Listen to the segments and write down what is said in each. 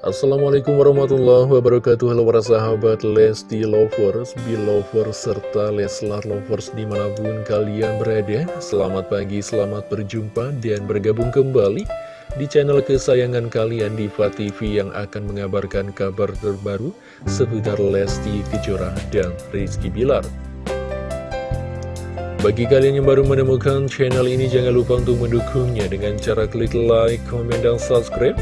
Assalamualaikum warahmatullahi wabarakatuh. Halo para sahabat Lesti Lovers, Belovers, serta Leslar Lovers di mana pun kalian berada. Selamat pagi, selamat berjumpa dan bergabung kembali di channel kesayangan kalian Diva TV yang akan mengabarkan kabar terbaru seputar Lesti Kejora dan Rizky Bilar. Bagi kalian yang baru menemukan channel ini, jangan lupa untuk mendukungnya dengan cara klik like, komen, dan subscribe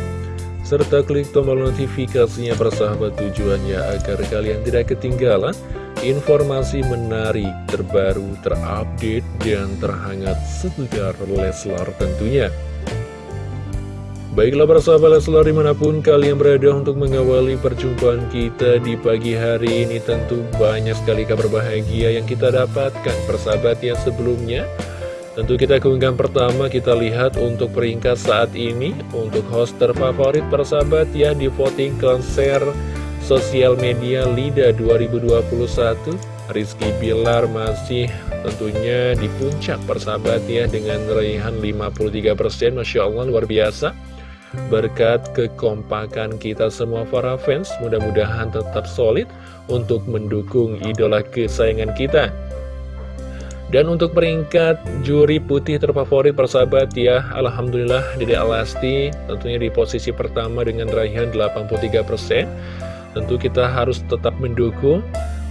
serta klik tombol notifikasinya persahabat tujuannya agar kalian tidak ketinggalan informasi menarik, terbaru, terupdate, dan terhangat seputar Leslar tentunya. Baiklah persahabat Leslar di mana pun kalian berada untuk mengawali perjumpaan kita di pagi hari ini tentu banyak sekali kabar bahagia yang kita dapatkan persahabat yang sebelumnya Tentu kita keunggahan pertama kita lihat untuk peringkat saat ini Untuk host terfavorit persahabat ya di voting konser sosial media LIDA 2021 Rizky Bilar masih tentunya di puncak persahabat ya Dengan raihan 53% Masya Allah luar biasa. Berkat kekompakan kita semua para fans Mudah-mudahan tetap solid untuk mendukung idola kesayangan kita dan untuk peringkat juri putih terfavorit persahabat ya Alhamdulillah Dede Alasti tentunya di posisi pertama dengan raihan 83% Tentu kita harus tetap mendukung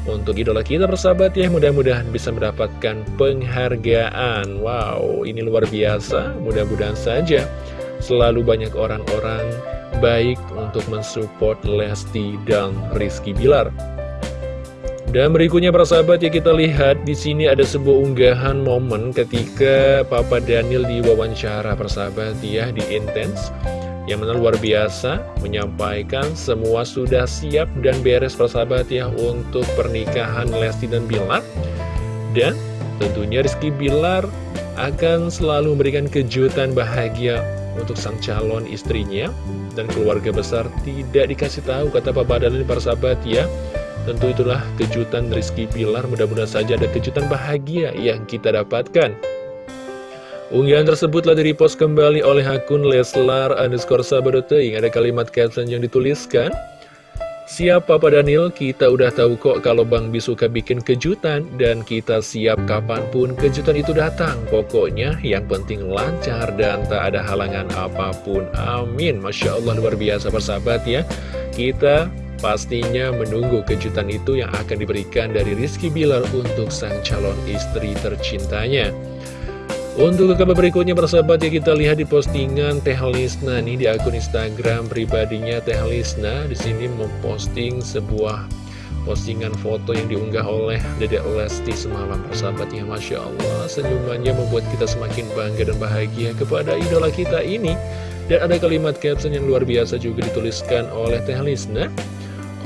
untuk idola kita persahabat ya. Mudah-mudahan bisa mendapatkan penghargaan. Wow ini luar biasa. Mudah-mudahan saja selalu banyak orang-orang baik untuk mensupport Lesti dan Rizky Bilar dan berikutnya para sahabat ya kita lihat di sini ada sebuah unggahan momen ketika Papa Daniel diwawancara persahabat ya di Intense yang mana luar biasa menyampaikan semua sudah siap dan beres persahabat ya untuk pernikahan Lesti dan Bilar. Dan tentunya Rizky Bilar akan selalu memberikan kejutan bahagia untuk sang calon istrinya. Dan keluarga besar tidak dikasih tahu kata Papa Daniel para sahabat ya Tentu itulah kejutan Rizky Pilar, mudah-mudahan saja ada kejutan bahagia yang kita dapatkan. Unggahan tersebut telah direpost kembali oleh akun Leslar underscore sabadoteing. Ada kalimat caption yang dituliskan, Siap Papa Daniel, kita udah tahu kok kalau Bang Bi suka bikin kejutan dan kita siap kapan pun kejutan itu datang. Pokoknya yang penting lancar dan tak ada halangan apa pun. Amin. Masya Allah luar biasa persahabat ya. Kita Pastinya menunggu kejutan itu yang akan diberikan dari Rizky Bilar untuk sang calon istri tercintanya. Untuk kabar berikutnya persahabat ya kita lihat di postingan Teh Lisna nih di akun Instagram pribadinya Teh Lisna. Di sini memposting sebuah postingan foto yang diunggah oleh Dedek Lesti semalam persahabat ya Masya Allah. Senyumannya membuat kita semakin bangga dan bahagia kepada idola kita ini. Dan ada kalimat caption yang luar biasa juga dituliskan oleh Teh Lisna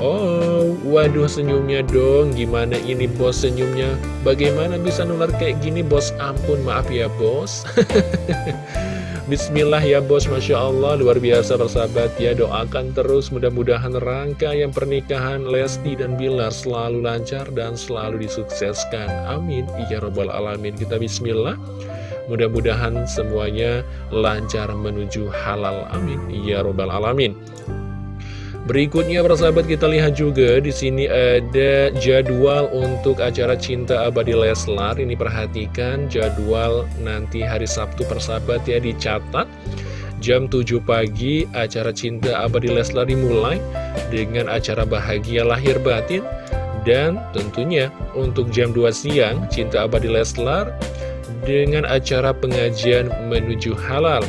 Oh, waduh senyumnya dong. Gimana ini bos senyumnya? Bagaimana bisa nular kayak gini bos? Ampun maaf ya bos. Bismillah ya bos. Masya Allah luar biasa bersahabat ya. Doakan terus mudah-mudahan rangkaian pernikahan Lesti dan Bilar Selalu lancar dan selalu disukseskan. Amin. Ya Robbal Alamin. Kita bismillah. Mudah-mudahan semuanya lancar menuju halal. Amin. Ya Robbal Alamin Berikutnya persahabat kita lihat juga di sini ada jadwal untuk acara Cinta Abadi Leslar. Ini perhatikan jadwal nanti hari Sabtu persahabat ya dicatat. Jam 7 pagi acara Cinta Abadi Leslar dimulai dengan acara Bahagia Lahir Batin. Dan tentunya untuk jam 2 siang Cinta Abadi Leslar dengan acara pengajian menuju halal.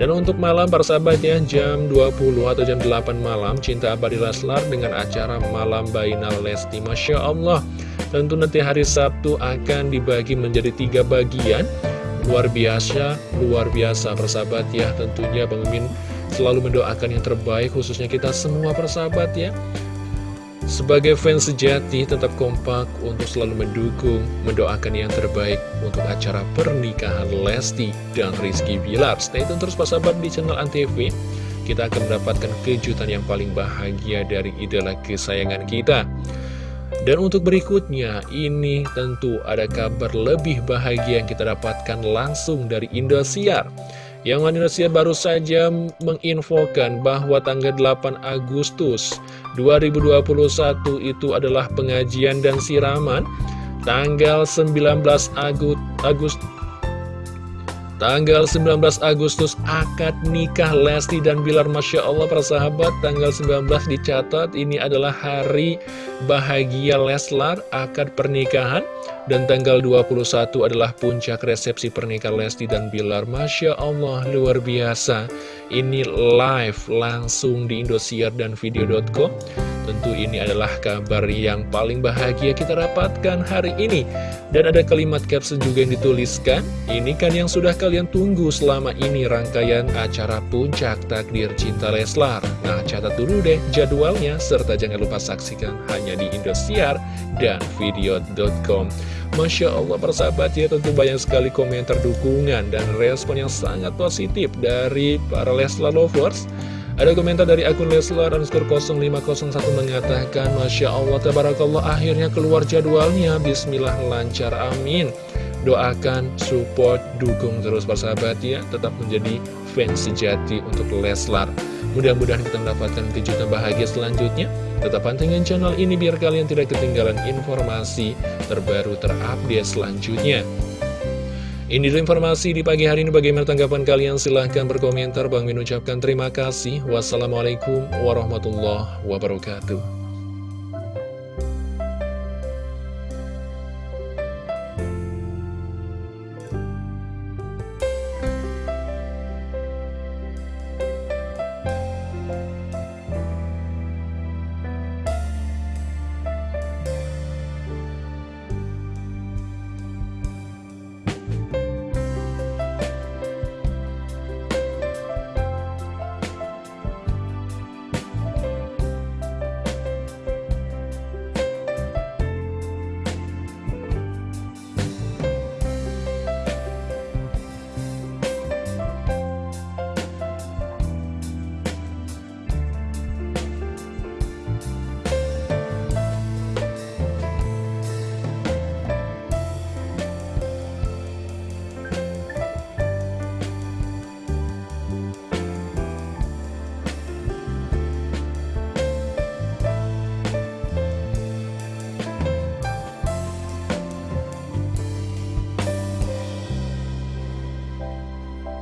Dan untuk malam para ya jam 20 atau jam 8 malam Cinta Abadi Leslar dengan acara Malam Bainal Lesti. Masya Allah Tentu nanti hari Sabtu akan dibagi menjadi tiga bagian. Luar biasa, luar biasa persahabat ya. Tentunya Bang Min selalu mendoakan yang terbaik khususnya kita semua persahabat ya sebagai fans sejati tetap kompak untuk selalu mendukung, mendoakan yang terbaik untuk acara pernikahan Lesti dan Rizky Bilar. Stay tune terus sahabat di channel Antv. Kita akan mendapatkan kejutan yang paling bahagia dari idola kesayangan kita. Dan untuk berikutnya, ini tentu ada kabar lebih bahagia yang kita dapatkan langsung dari Indosiar. Yang Indosiar baru saja menginfokan bahwa tanggal 8 Agustus 2021 itu adalah pengajian dan siraman. Tanggal 19 Agustus Tanggal 19 Agustus akad nikah Lesti dan Bilar Masya Allah persahabat Tanggal 19 dicatat ini adalah hari bahagia Leslar akad pernikahan Dan tanggal 21 adalah puncak resepsi pernikahan Lesti dan Bilar. Masya Allah luar biasa. Ini live langsung di Indosiar dan Video.com Tentu ini adalah kabar yang paling bahagia kita dapatkan hari ini. Dan ada kalimat caption juga yang dituliskan Ini kan yang sudah kalian tunggu selama ini rangkaian acara puncak takdir cinta Leslar. Nah catat dulu deh jadwalnya Serta jangan lupa saksikan hanya di Indosiar dan video.com Masya Allah persahabat ya tentu banyak sekali komentar dukungan dan respon yang sangat positif dari para Leslar lovers ada komentar dari akun Leslar underscore 0501 mengatakan Masya Allah, Tabarakallah akhirnya keluar jadwalnya. Bismillah lancar, amin. Doakan, support, dukung terus persahabat ya. Tetap menjadi fans sejati untuk Leslar. Mudah-mudahan kita mendapatkan kejutan bahagia selanjutnya. Tetap pantengin channel ini biar kalian tidak ketinggalan informasi terbaru terupdate selanjutnya ini dulu informasi di pagi hari ini. Bagaimana tanggapan kalian? Silahkan berkomentar. Bang Min ucapkan terima kasih. Wassalamualaikum warahmatullahi wabarakatuh